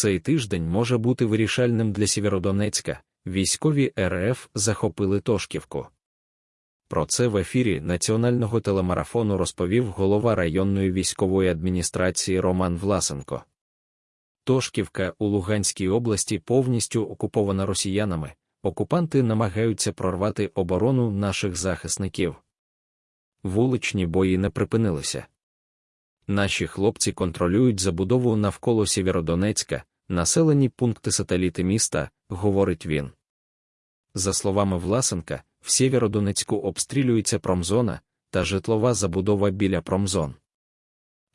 Цей тиждень може бути вирішальним для Сєвєродонецька. Військові РФ захопили Тошківку. Про це в ефірі національного телемарафону розповів голова районної військової адміністрації Роман Власенко. Тошківка у Луганській області повністю окупована росіянами. Окупанти намагаються прорвати оборону наших захисників. Вуличні бої не припинилися. Наші хлопці контролюють забудову навколо Сєвєродонецька, населені пункти сателіти міста, говорить він. За словами Власенка, в Сєвєродонецьку обстрілюється промзона та житлова забудова біля промзон.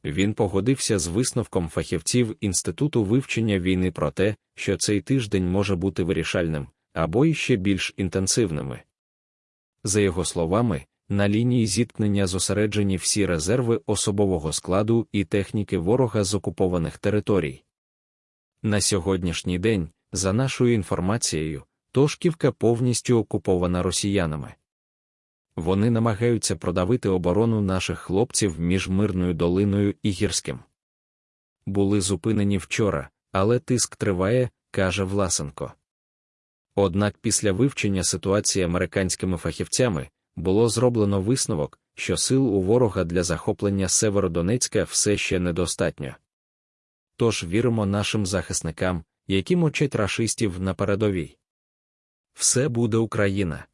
Він погодився з висновком фахівців Інституту вивчення війни про те, що цей тиждень може бути вирішальним або іще більш інтенсивними. За його словами, на лінії зіткнення зосереджені всі резерви особового складу і техніки ворога з окупованих територій. На сьогоднішній день, за нашою інформацією, Тошківка повністю окупована росіянами. Вони намагаються продавити оборону наших хлопців між мирною долиною і гірським. Були зупинені вчора, але тиск триває, каже Власенко. Однак після вивчення ситуації американськими фахівцями було зроблено висновок, що сил у ворога для захоплення Северодонецька все ще недостатньо. Тож віримо нашим захисникам, які мочать рашистів на передовій. Все буде Україна.